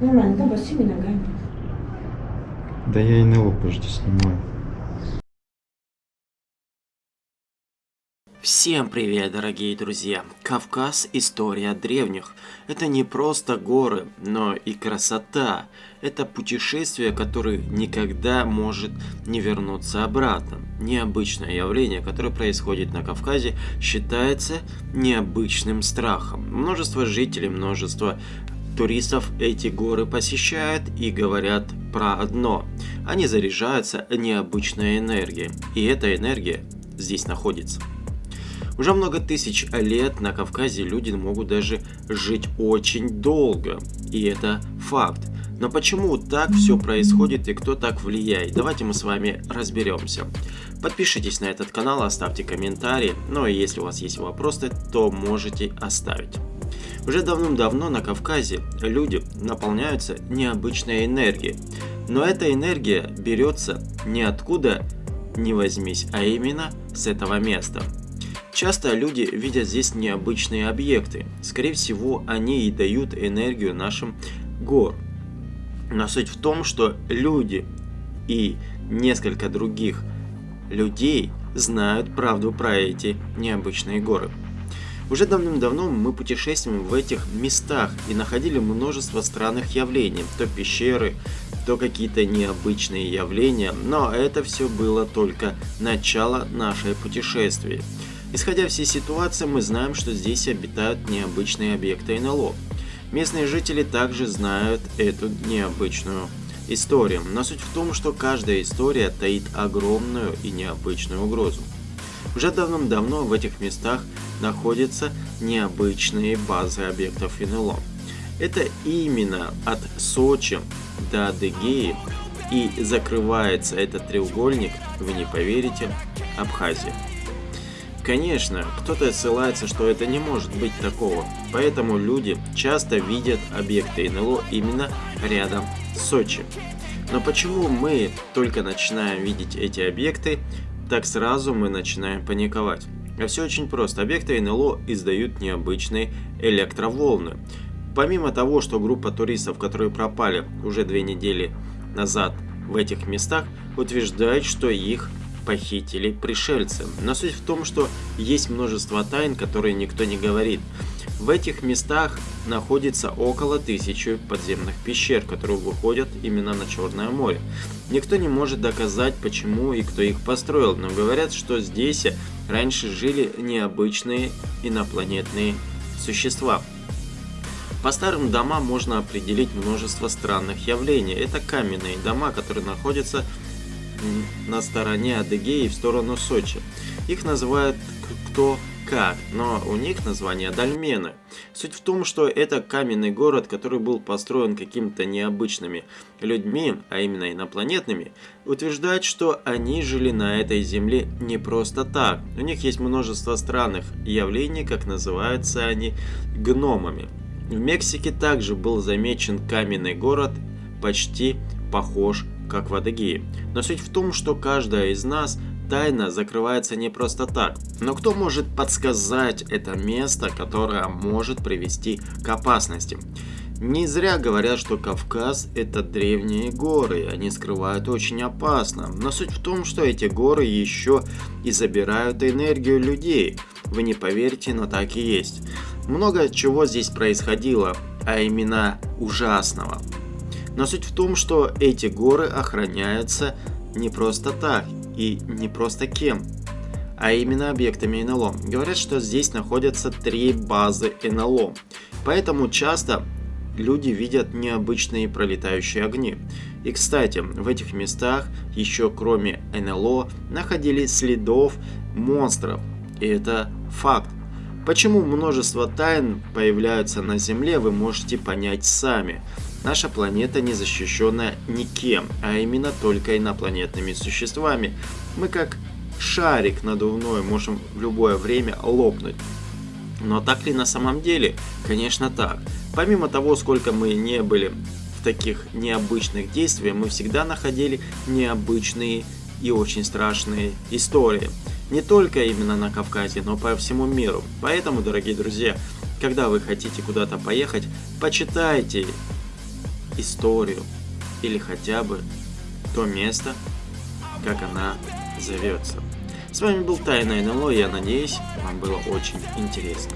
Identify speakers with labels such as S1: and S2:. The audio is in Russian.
S1: Нормально, да, босыми ногами.
S2: Да я НЛО, подожди, снимаю.
S3: Всем привет, дорогие друзья! Кавказ – история древних. Это не просто горы, но и красота. Это путешествие, которое никогда может не вернуться обратно. Необычное явление, которое происходит на Кавказе, считается необычным страхом. Множество жителей, множество туристов эти горы посещают и говорят про одно. Они заряжаются необычной энергией. И эта энергия здесь находится. Уже много тысяч лет на Кавказе люди могут даже жить очень долго, и это факт. Но почему так все происходит и кто так влияет? Давайте мы с вами разберемся. Подпишитесь на этот канал, оставьте комментарии, ну и если у вас есть вопросы, то можете оставить. Уже давным-давно на Кавказе люди наполняются необычной энергией. Но эта энергия берется не откуда не возьмись, а именно с этого места. Часто люди видят здесь необычные объекты. Скорее всего, они и дают энергию нашим гор. Но суть в том, что люди и несколько других людей знают правду про эти необычные горы. Уже давным-давно мы путешествуем в этих местах и находили множество странных явлений, то пещеры, то какие-то необычные явления, но это все было только начало нашей путешествия. Исходя всей ситуации, мы знаем, что здесь обитают необычные объекты НЛО. Местные жители также знают эту необычную историю, но суть в том, что каждая история таит огромную и необычную угрозу. Уже давным-давно в этих местах находятся необычные базы объектов НЛО. Это именно от Сочи до Адыгеи и закрывается этот треугольник, вы не поверите, Абхазия. Конечно, кто-то ссылается, что это не может быть такого, поэтому люди часто видят объекты НЛО именно рядом с Сочи. Но почему мы только начинаем видеть эти объекты, так сразу мы начинаем паниковать? А все очень просто. Объекты НЛО издают необычные электроволны. Помимо того, что группа туристов, которые пропали уже две недели назад в этих местах, утверждает, что их похитили пришельцы. Но суть в том, что есть множество тайн, которые никто не говорит. В этих местах находится около тысячи подземных пещер, которые выходят именно на Черное море. Никто не может доказать, почему и кто их построил, но говорят, что здесь раньше жили необычные инопланетные существа. По старым домам можно определить множество странных явлений. Это каменные дома, которые находятся на стороне Адыгеи в сторону Сочи. Их называют кто как, но у них название Дальмены. Суть в том, что это каменный город, который был построен какими-то необычными людьми, а именно инопланетными, утверждают, что они жили на этой земле не просто так. У них есть множество странных явлений, как называются они, гномами. В Мексике также был замечен каменный город, почти похож как в Адыгее. Но суть в том, что каждая из нас тайна закрывается не просто так. Но кто может подсказать это место, которое может привести к опасности? Не зря говорят, что Кавказ это древние горы, они скрывают очень опасно. Но суть в том, что эти горы еще и забирают энергию людей. Вы не поверите, но так и есть. Много чего здесь происходило, а именно ужасного. Но суть в том, что эти горы охраняются не просто так и не просто кем, а именно объектами НЛО. Говорят, что здесь находятся три базы НЛО, поэтому часто люди видят необычные пролетающие огни. И кстати, в этих местах еще кроме НЛО находились следов монстров, и это факт. Почему множество тайн появляются на Земле, вы можете понять сами. Наша планета не защищена никем, а именно только инопланетными существами. Мы как шарик надувной можем в любое время лопнуть. Но так ли на самом деле? Конечно так. Помимо того, сколько мы не были в таких необычных действиях, мы всегда находили необычные и очень страшные истории. Не только именно на Кавказе, но по всему миру. Поэтому, дорогие друзья, когда вы хотите куда-то поехать, почитайте историю или хотя бы то место, как она зовется. С вами был Тайна НЛО, я надеюсь, вам было очень интересно.